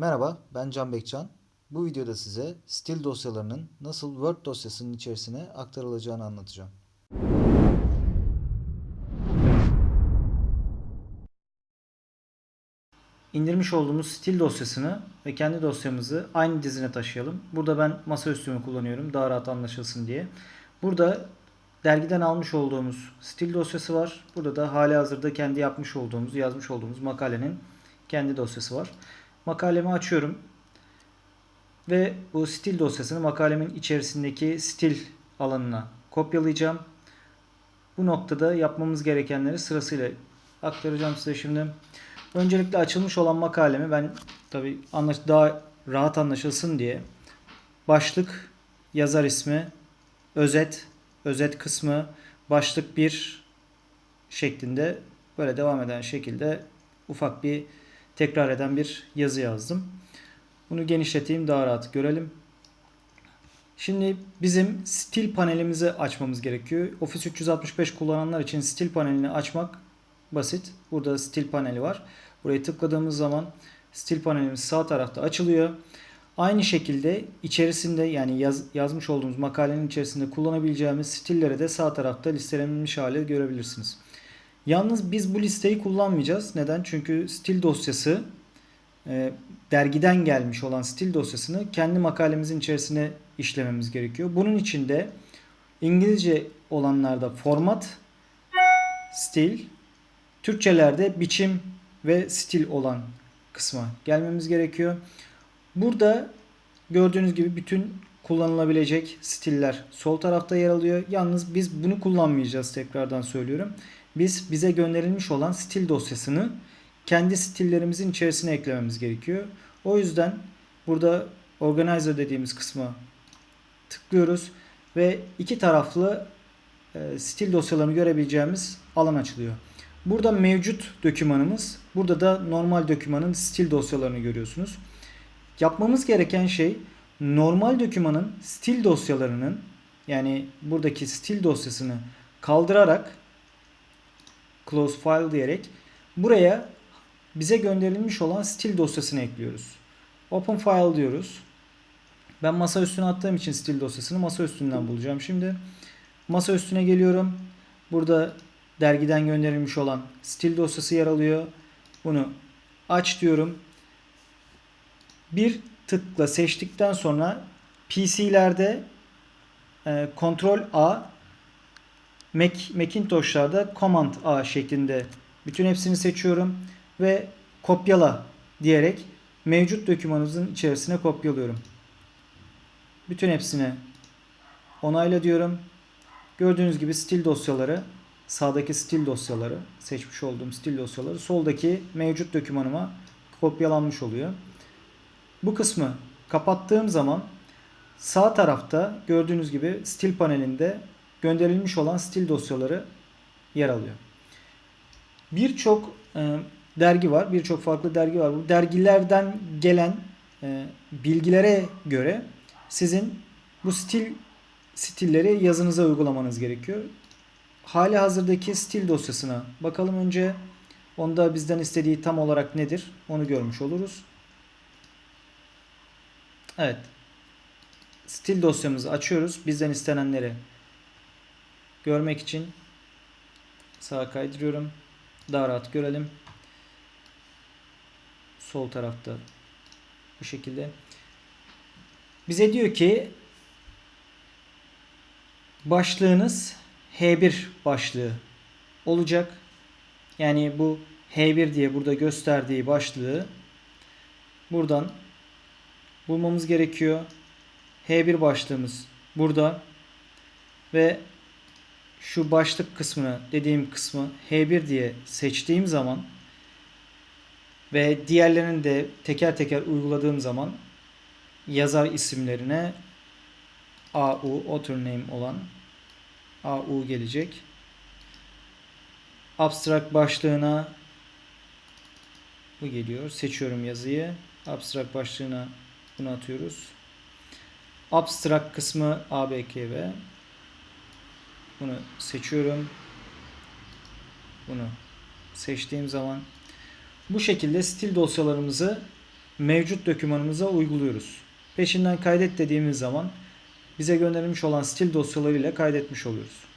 Merhaba, ben Can Bekcan. Bu videoda size stil dosyalarının nasıl Word dosyasının içerisine aktarılacağını anlatacağım. İndirmiş olduğumuz stil dosyasını ve kendi dosyamızı aynı dizine taşıyalım. Burada ben masaüstümü kullanıyorum daha rahat anlaşılsın diye. Burada dergiden almış olduğumuz stil dosyası var. Burada da hali hazırda kendi yapmış olduğumuz, yazmış olduğumuz makalenin kendi dosyası var. Makalemi açıyorum. Ve bu stil dosyasını makalemin içerisindeki stil alanına kopyalayacağım. Bu noktada yapmamız gerekenleri sırasıyla aktaracağım size şimdi. Öncelikle açılmış olan makalemi ben tabi daha rahat anlaşılsın diye başlık, yazar ismi, özet, özet kısmı, başlık 1 şeklinde böyle devam eden şekilde ufak bir tekrar eden bir yazı yazdım. Bunu genişleteyim daha rahat görelim. Şimdi bizim stil panelimizi açmamız gerekiyor. Office 365 kullananlar için stil panelini açmak basit. Burada stil paneli var. Buraya tıkladığımız zaman stil panelimiz sağ tarafta açılıyor. Aynı şekilde içerisinde yani yaz, yazmış olduğumuz makalenin içerisinde kullanabileceğimiz stilleri de sağ tarafta listelenmiş hale görebilirsiniz. Yalnız biz bu listeyi kullanmayacağız. Neden? Çünkü stil dosyası e, dergiden gelmiş olan stil dosyasını kendi makalemizin içerisine işlememiz gerekiyor. Bunun için de İngilizce olanlarda format, stil, Türkçelerde biçim ve stil olan kısma gelmemiz gerekiyor. Burada gördüğünüz gibi bütün kullanılabilecek stiller sol tarafta yer alıyor. Yalnız biz bunu kullanmayacağız tekrardan söylüyorum. Biz bize gönderilmiş olan stil dosyasını kendi stillerimizin içerisine eklememiz gerekiyor. O yüzden burada organizer dediğimiz kısma tıklıyoruz ve iki taraflı e, stil dosyalarını görebileceğimiz alan açılıyor. Burada mevcut dokümanımız, burada da normal dokümanın stil dosyalarını görüyorsunuz. Yapmamız gereken şey normal dokümanın stil dosyalarının yani buradaki stil dosyasını kaldırarak close file diyerek buraya bize gönderilmiş olan stil dosyasını ekliyoruz. Open file diyoruz. Ben masa üstüne attığım için stil dosyasını masa üstünden bulacağım. Şimdi masa üstüne geliyorum. Burada dergiden gönderilmiş olan stil dosyası yer alıyor. Bunu aç diyorum. Bir tıkla seçtikten sonra PC'lerde e, Ctrl A Mac, Macintosh'larda Command A şeklinde bütün hepsini seçiyorum ve kopyala diyerek mevcut dokümanımızın içerisine kopyalıyorum. Bütün hepsini onayla diyorum. Gördüğünüz gibi stil dosyaları sağdaki stil dosyaları seçmiş olduğum stil dosyaları soldaki mevcut dokümanıma kopyalanmış oluyor. Bu kısmı kapattığım zaman sağ tarafta gördüğünüz gibi stil panelinde gönderilmiş olan stil dosyaları yer alıyor. Birçok e, dergi var. Birçok farklı dergi var. Bu dergilerden gelen e, bilgilere göre sizin bu stil stilleri yazınıza uygulamanız gerekiyor. Hali hazırdaki stil dosyasına bakalım önce. Onda bizden istediği tam olarak nedir? Onu görmüş oluruz. Evet. Stil dosyamızı açıyoruz. Bizden istenenleri görmek için sağa kaydırıyorum. Daha rahat görelim. Sol tarafta bu şekilde. Bize diyor ki başlığınız H1 başlığı olacak. Yani bu H1 diye burada gösterdiği başlığı buradan bulmamız gerekiyor. H1 başlığımız burada ve şu başlık kısmını dediğim kısmı H1 diye seçtiğim zaman ve diğerlerini de teker teker uyguladığım zaman yazar isimlerine AU author name olan AU gelecek. Abstract başlığına bu geliyor. Seçiyorum yazıyı. Abstract başlığına bunu atıyoruz. Abstract kısmı ABKV. Bunu seçiyorum. Bunu seçtiğim zaman bu şekilde stil dosyalarımızı mevcut dokümanımıza uyguluyoruz. Peşinden kaydet dediğimiz zaman bize gönderilmiş olan stil dosyalarıyla kaydetmiş oluyoruz.